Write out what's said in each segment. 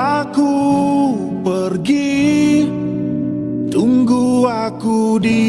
aku pergi Tunggu aku di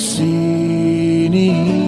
sini.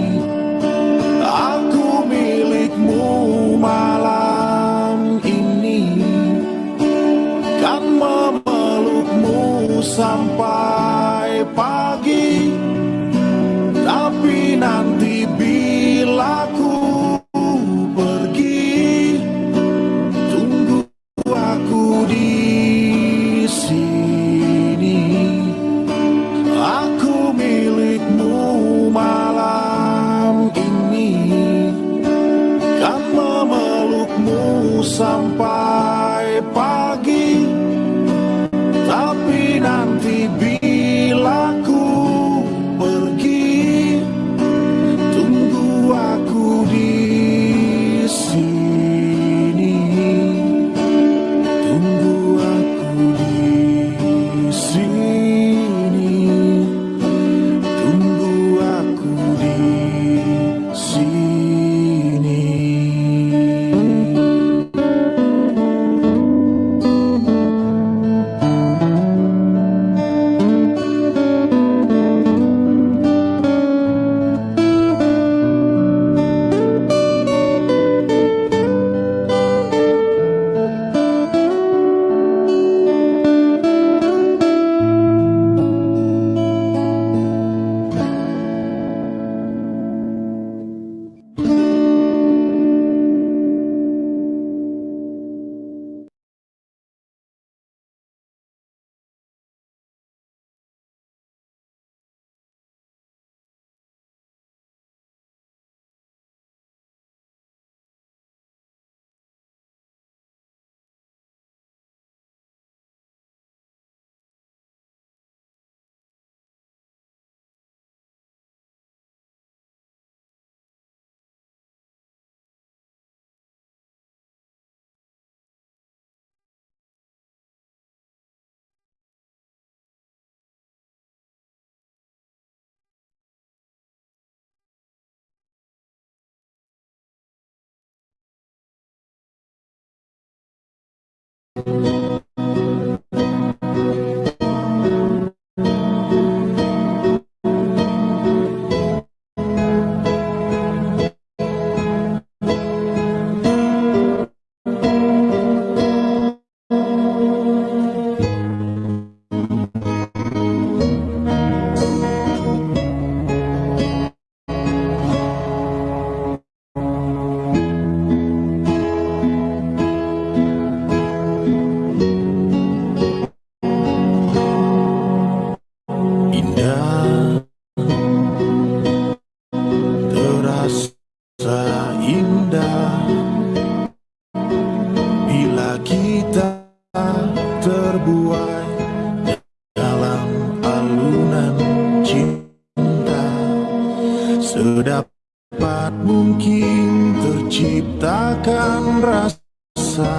ciptakan rasa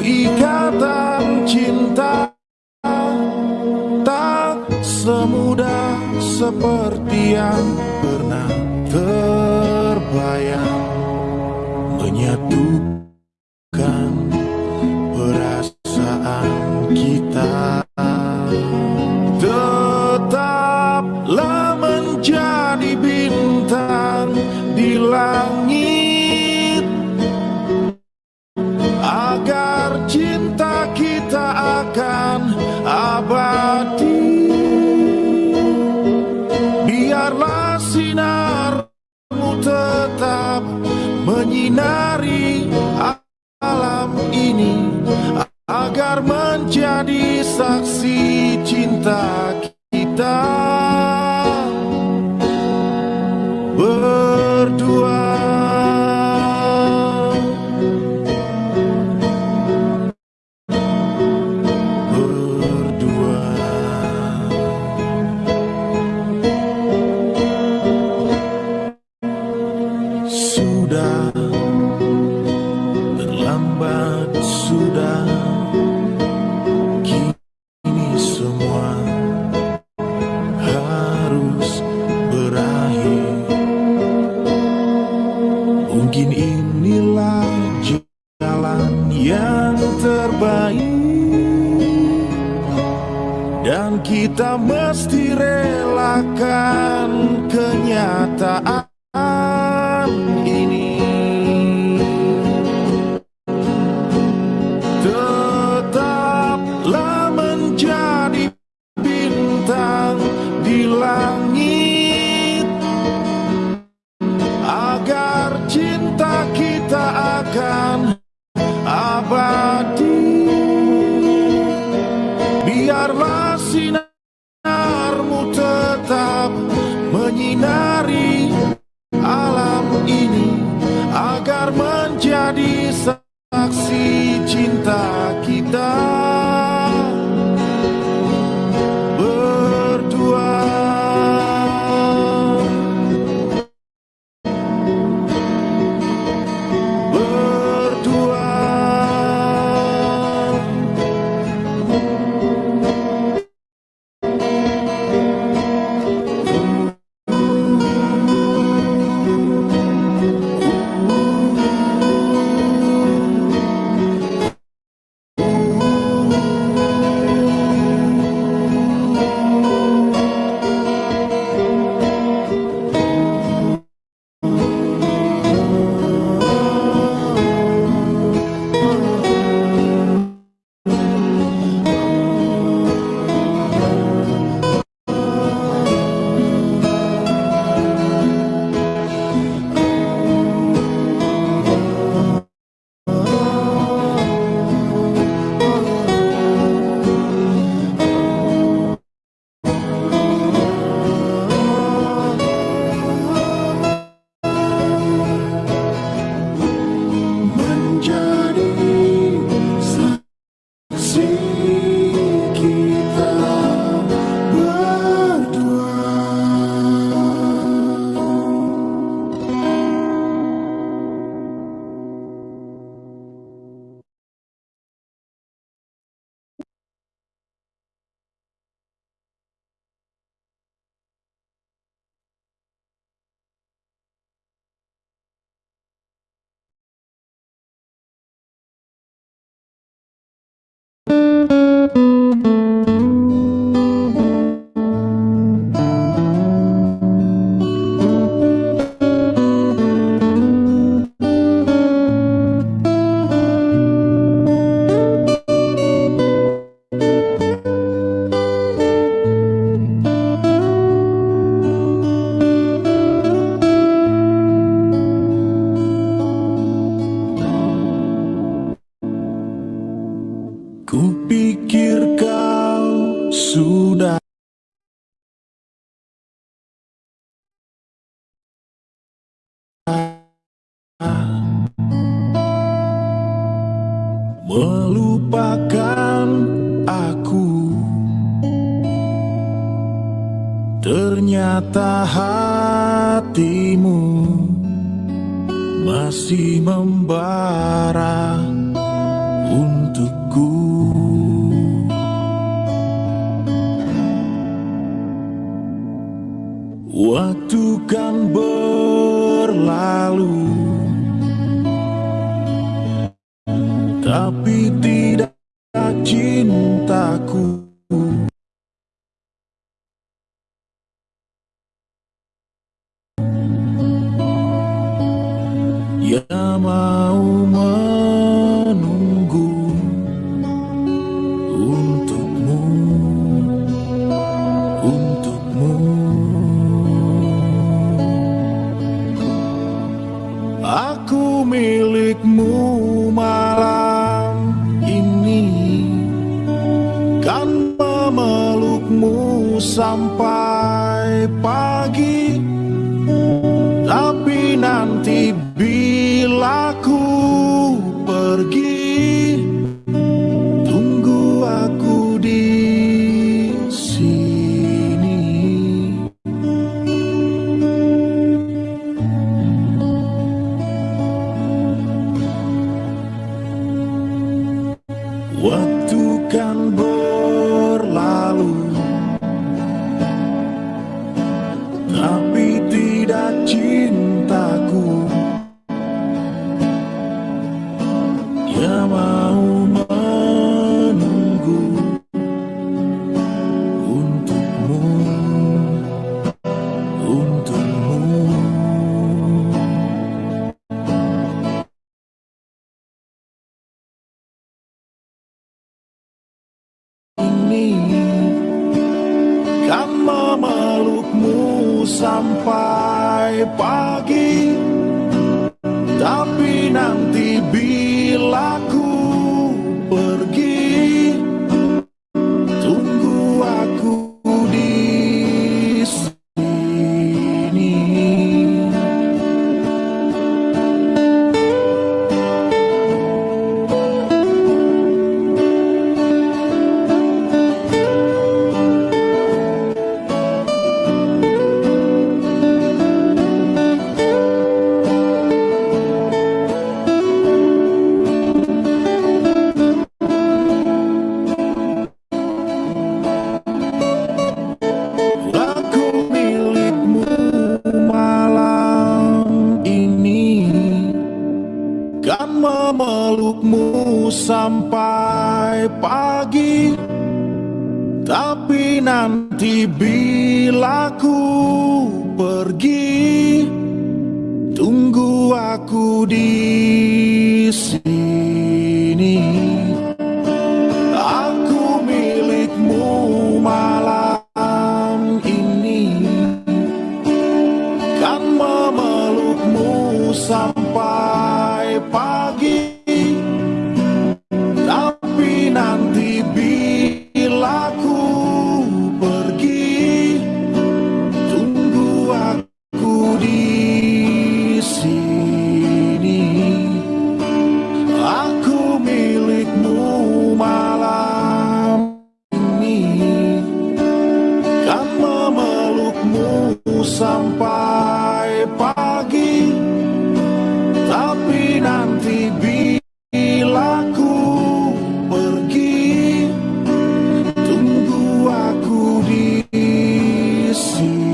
ikatan cinta tak semudah seperti yang menyinari alam ini agar menjadi saksi cinta kita. yang terbaik. Dan kita mesti relakan kenyataan ini. Tetaplah menjadi bintang di langit. Agar cinta kita akan Música masih membara untukku. Waktu kan nan sampai pagi. Tapi nanti bila pergi. Tunggu aku di esqueci.